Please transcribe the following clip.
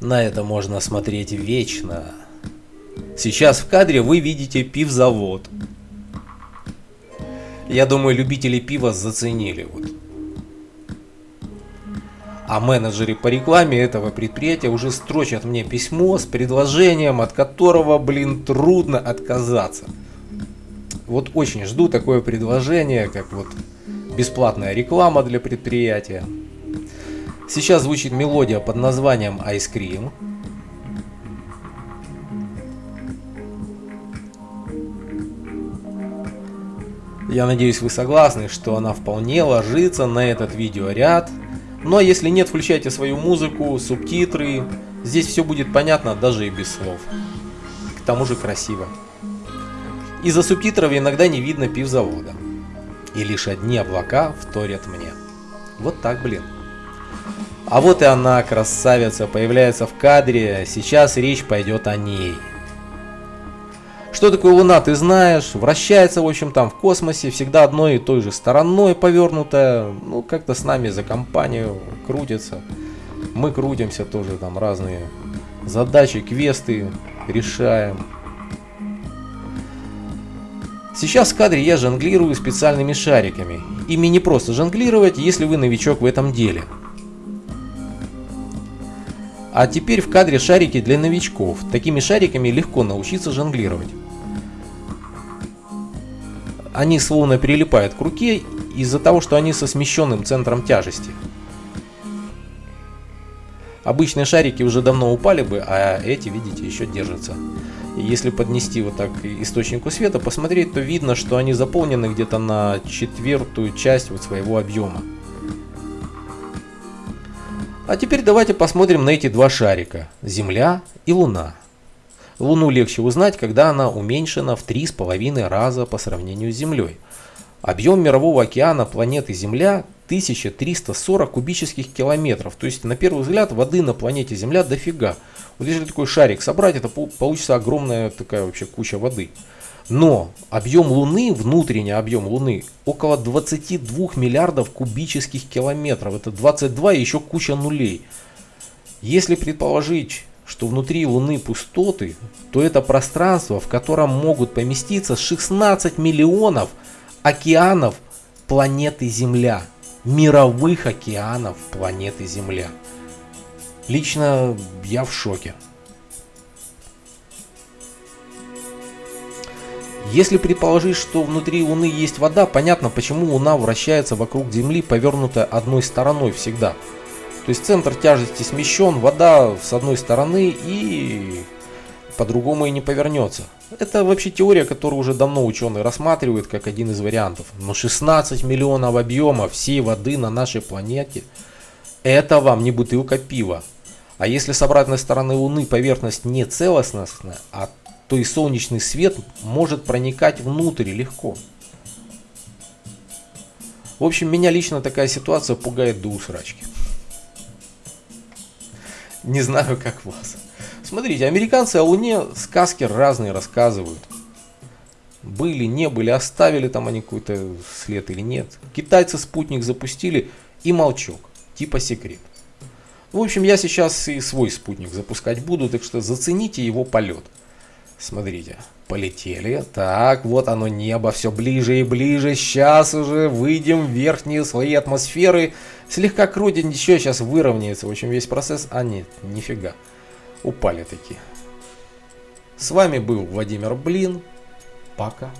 На это можно смотреть вечно. Сейчас в кадре вы видите пивзавод. Я думаю, любители пива заценили. Вот. А менеджеры по рекламе этого предприятия уже строчат мне письмо с предложением, от которого, блин, трудно отказаться. Вот очень жду такое предложение, как вот бесплатная реклама для предприятия. Сейчас звучит мелодия под названием Ice Cream. Я надеюсь вы согласны, что она вполне ложится на этот видеоряд. Ну а если нет, включайте свою музыку, субтитры. Здесь все будет понятно даже и без слов. К тому же красиво. Из-за субтитров иногда не видно пивзавода. И лишь одни облака вторят мне. Вот так, блин. А вот и она, красавица, появляется в кадре. Сейчас речь пойдет о ней. Что такое Луна, ты знаешь, вращается, в общем, там в космосе, всегда одной и той же стороной повернутая, ну, как-то с нами за компанию крутится. Мы крутимся тоже, там разные задачи, квесты решаем. Сейчас в кадре я жонглирую специальными шариками. Ими не просто жонглировать, если вы новичок в этом деле. А теперь в кадре шарики для новичков. Такими шариками легко научиться жонглировать они словно прилипают к руке из-за того, что они со смещенным центром тяжести. Обычные шарики уже давно упали бы, а эти, видите, еще держатся. Если поднести вот так источнику света, посмотреть, то видно, что они заполнены где-то на четвертую часть вот своего объема. А теперь давайте посмотрим на эти два шарика. Земля и Луна. Луну легче узнать, когда она уменьшена в 3,5 раза по сравнению с Землей. Объем мирового океана планеты Земля 1340 кубических километров. То есть на первый взгляд воды на планете Земля дофига. Вот если такой шарик собрать, это получится огромная такая вообще куча воды. Но объем Луны, внутренний объем Луны, около 22 миллиардов кубических километров. Это 22 и еще куча нулей. Если предположить что внутри Луны пустоты, то это пространство, в котором могут поместиться 16 миллионов океанов планеты Земля. Мировых океанов планеты Земля. Лично я в шоке. Если предположить, что внутри Луны есть вода, понятно, почему Луна вращается вокруг Земли, повернутая одной стороной всегда. То есть центр тяжести смещен, вода с одной стороны и по-другому и не повернется. Это вообще теория, которую уже давно ученые рассматривают как один из вариантов. Но 16 миллионов объема всей воды на нашей планете, это вам не бутылка пива. А если с обратной стороны Луны поверхность не целостностная, а то и солнечный свет может проникать внутрь легко. В общем, меня лично такая ситуация пугает до усрачки. Не знаю, как вас. Смотрите, американцы о Луне сказки разные рассказывают. Были, не были, оставили там они какой-то след или нет. Китайцы спутник запустили и молчок, типа секрет. В общем, я сейчас и свой спутник запускать буду, так что зацените его полет. Смотрите, полетели. Так, вот оно небо, все ближе и ближе. Сейчас уже выйдем в верхние слои атмосферы. Слегка крутит, ничего, сейчас выровняется. В общем, весь процесс... А нет, нифига. Упали такие. С вами был Владимир Блин. Пока.